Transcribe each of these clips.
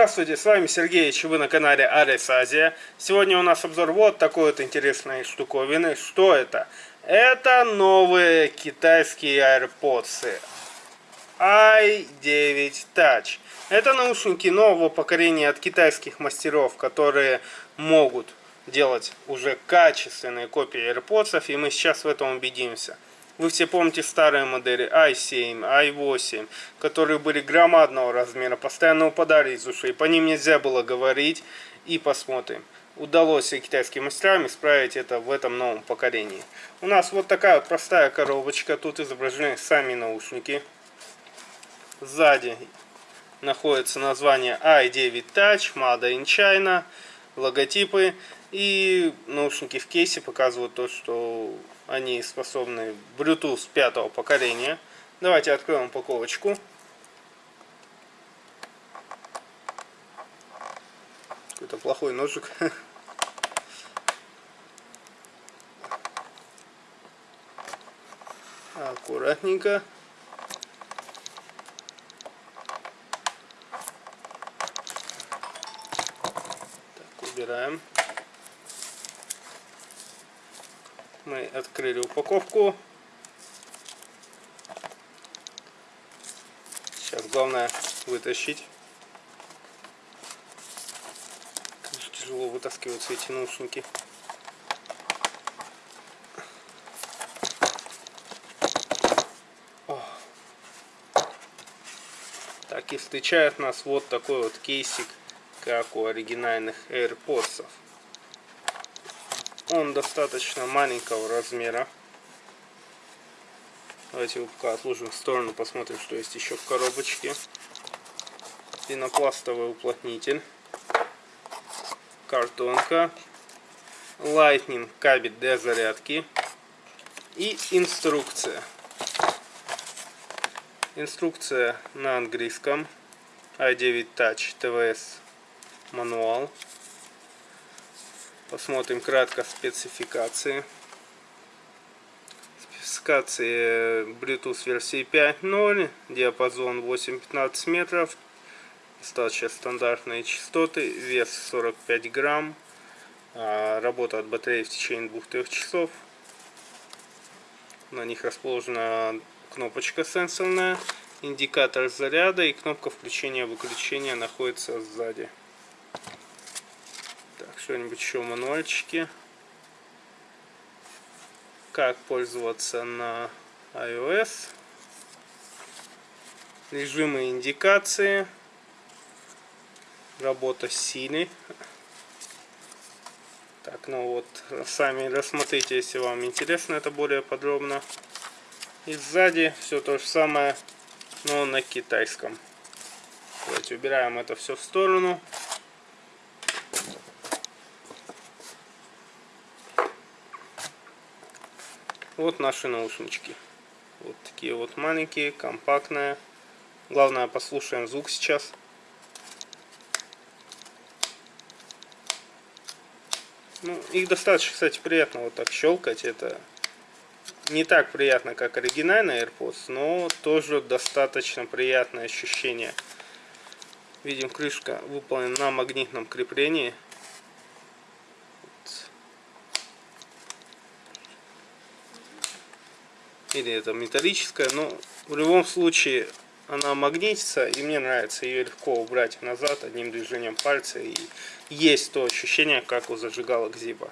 Здравствуйте, с вами Сергей, и вы на канале Арис Азия. Сегодня у нас обзор вот такой вот интересной штуковины. Что это? Это новые китайские AirPods i9 Touch. Это наушники нового поколения от китайских мастеров, которые могут делать уже качественные копии AirPods, и мы сейчас в этом убедимся. Вы все помните старые модели i7, i8, которые были громадного размера, постоянно упадали из ушей. По ним нельзя было говорить. И посмотрим, удалось ли китайским мастерам исправить это в этом новом поколении. У нас вот такая вот простая коробочка. Тут изображены сами наушники. Сзади находится название i9 Touch, Made in China, логотипы. И наушники в кейсе показывают то, что они способны Bluetooth пятого поколения. Давайте откроем упаковочку. Какой-то плохой ножик. Аккуратненько. Так, убираем. Мы открыли упаковку. Сейчас главное вытащить. Тяжело вытаскиваются эти наушники. Так и встречает нас вот такой вот кейсик, как у оригинальных AirPods. Он достаточно маленького размера. Давайте его пока отложим в сторону, посмотрим, что есть еще в коробочке. Пенопластовый уплотнитель. Картонка. Lightning кабель для зарядки. И инструкция. Инструкция на английском. i9 Touch TVS мануал. Посмотрим кратко спецификации. Спецификации Bluetooth версии 5.0, диапазон 8-15 метров, достаточно стандартные частоты, вес 45 грамм, а, работа от батареи в течение 2-3 часов. На них расположена кнопочка сенсорная, индикатор заряда и кнопка включения-выключения находится сзади что-нибудь еще мануальчики. Как пользоваться на iOS. Режимы индикации. Работа с силой. Так, ну вот, сами рассмотрите, если вам интересно это более подробно. И сзади все то же самое, но на китайском. Давайте убираем это все в сторону. Вот наши наушнички. Вот такие вот маленькие, компактные. Главное, послушаем звук сейчас. Ну, их достаточно, кстати, приятно вот так щелкать. Это не так приятно, как оригинальный AirPods, но тоже достаточно приятное ощущение. Видим, крышка выполнена на магнитном креплении. Или это металлическая, но в любом случае она магнитится, и мне нравится ее легко убрать назад одним движением пальца, и есть то ощущение, как у зажигалок Зиба.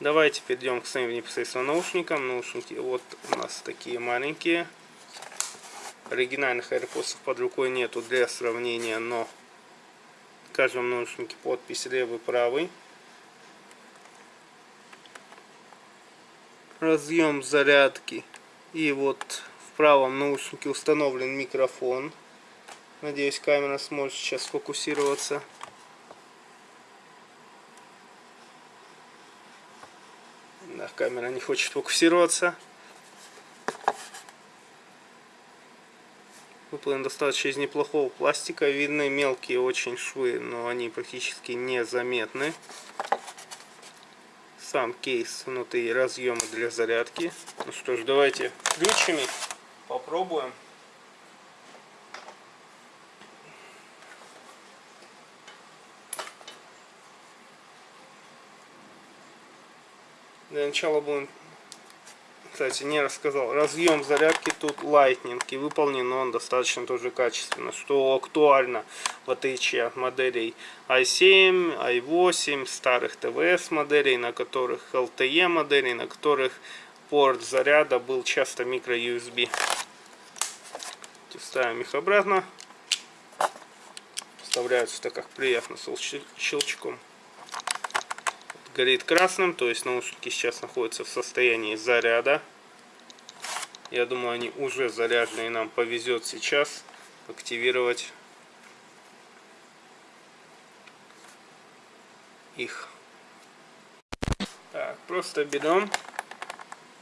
Давайте перейдем к своим непосредственно наушникам. Наушники вот у нас такие маленькие. Оригинальных AirPods под рукой нету для сравнения, но в каждом наушнике подпись левый правый. Разъем зарядки и вот в правом наушнике установлен микрофон. Надеюсь, камера сможет сейчас сфокусироваться. Да, камера не хочет фокусироваться. Выполнен достаточно из неплохого пластика. Видны мелкие очень швы, но они практически незаметны сам кейс внутри разъемы для зарядки. Ну что ж, давайте ключами попробуем. Для начала будем кстати, не рассказал. Разъем зарядки тут Lightning и выполнен он достаточно тоже качественно, что актуально в отличие от моделей i7, i8, старых ТВС моделей, на которых LTE моделей, на которых порт заряда был часто микро USB. Ставим их обратно. Вставляются так как приятно с щелчком. Горит красным, то есть наушники сейчас находятся в состоянии заряда. Я думаю, они уже заряжены, и нам повезет сейчас активировать их. Так, просто берем,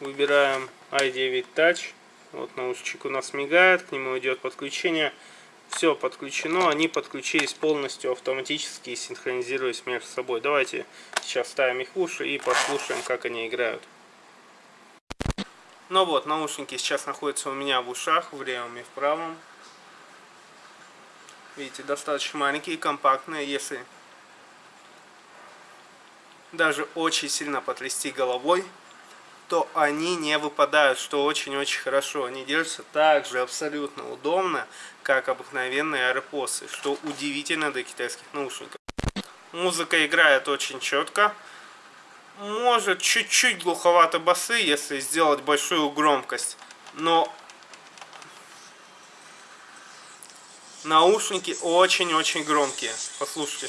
выбираем i9 Touch. Вот наушничек у нас мигает, к нему идет подключение. Все подключено, они подключились полностью автоматически и синхронизируясь между собой. Давайте сейчас ставим их в уши и послушаем, как они играют. Ну вот, наушники сейчас находятся у меня в ушах, в левом и в правом. Видите, достаточно маленькие, компактные, если даже очень сильно потрясти головой, то они не выпадают, что очень-очень хорошо. Они держатся так же абсолютно удобно, как обыкновенные AirPods, что удивительно для китайских наушников. Музыка играет очень четко. Может чуть-чуть глуховато басы, если сделать большую громкость. Но наушники очень-очень громкие. Послушайте.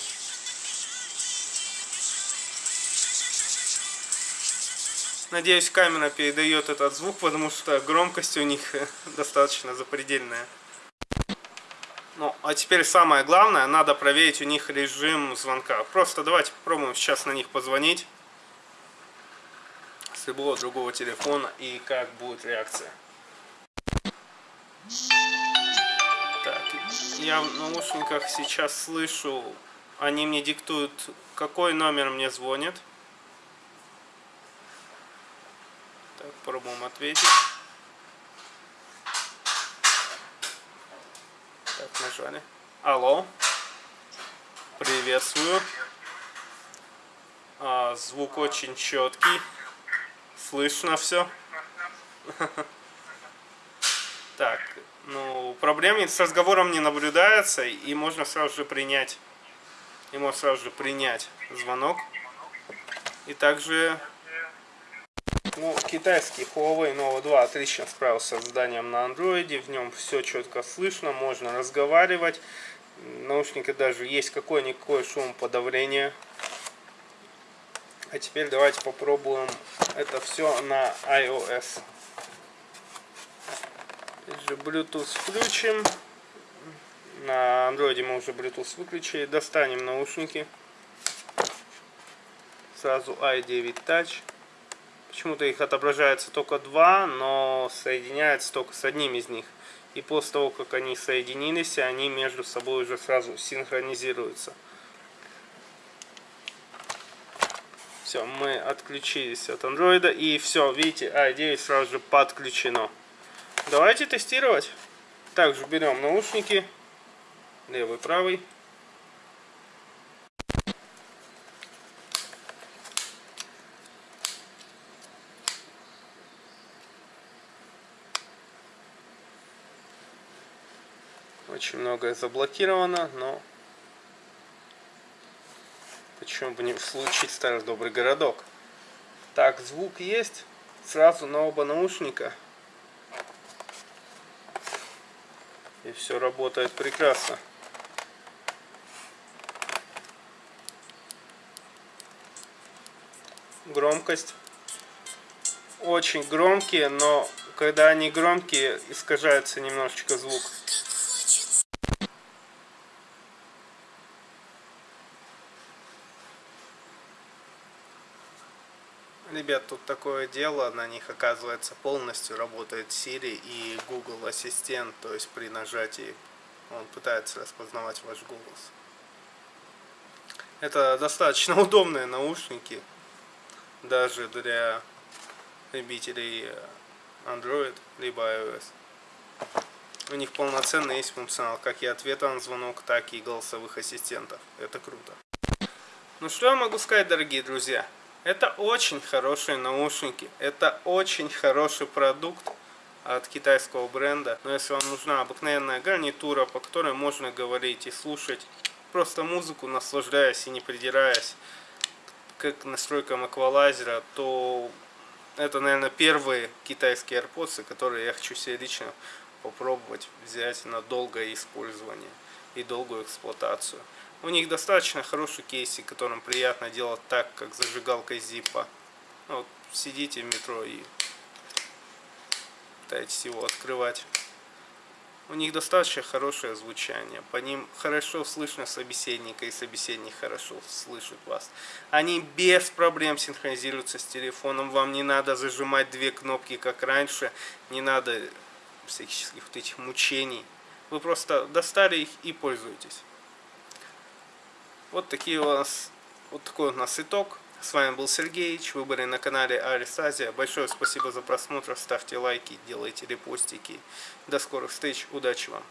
Надеюсь, камера передает этот звук, потому что громкость у них достаточно запредельная. Ну, а теперь самое главное, надо проверить у них режим звонка. Просто давайте попробуем сейчас на них позвонить. С любого другого телефона и как будет реакция. Так, я в наушниках сейчас слышу, они мне диктуют, какой номер мне звонит. Так, пробуем ответить. Так, нажали. Алло. Приветствую. А, звук очень четкий. Слышно все. Так, ну, проблем с разговором не наблюдается, и можно сразу же принять, и можно сразу же принять звонок. И также ну, китайский Huawei Nova 2 отлично справился с созданием на андроиде. В нем все четко слышно, можно разговаривать. Наушники даже есть какое-никакое шумоподавление. А теперь давайте попробуем это все на iOS. Bluetooth включим. На андроиде мы уже Bluetooth выключили. Достанем наушники. Сразу i9 Touch. Почему-то их отображается только два, но соединяется только с одним из них. И после того, как они соединились, они между собой уже сразу синхронизируются. Все, мы отключились от андроида. И все, видите, i9 сразу же подключено. Давайте тестировать. Также берем наушники. Левый, правый. Очень многое заблокировано, но почему бы не случить старый добрый городок. Так, звук есть. Сразу на оба наушника. И все работает прекрасно. Громкость. Очень громкие, но когда они громкие, искажается немножечко звук. Ребят, тут такое дело, на них оказывается полностью работает Siri и Google Ассистент, то есть при нажатии он пытается распознавать ваш голос. Это достаточно удобные наушники, даже для любителей Android либо iOS. У них полноценный есть функционал, как и ответа на звонок, так и голосовых ассистентов. Это круто. Ну что я могу сказать, дорогие друзья? Это очень хорошие наушники. Это очень хороший продукт от китайского бренда. Но если вам нужна обыкновенная гарнитура, по которой можно говорить и слушать просто музыку, наслаждаясь и не придираясь, как настройкам эквалайзера, то это, наверное, первые китайские AirPods, которые я хочу себе лично попробовать взять на долгое использование и долгую эксплуатацию. У них достаточно хороший кейсик, которым приятно делать так, как зажигалкой Zippo. Ну, вот сидите в метро и пытаетесь его открывать. У них достаточно хорошее звучание. По ним хорошо слышно собеседника, и собеседник хорошо слышит вас. Они без проблем синхронизируются с телефоном. Вам не надо зажимать две кнопки, как раньше. Не надо всяких вот этих мучений. Вы просто достали их и пользуетесь. Вот такие у нас, вот такой у нас итог. С вами был Сергеич, вы были на канале Арис Азия. Большое спасибо за просмотр, ставьте лайки, делайте репостики. До скорых встреч, удачи вам!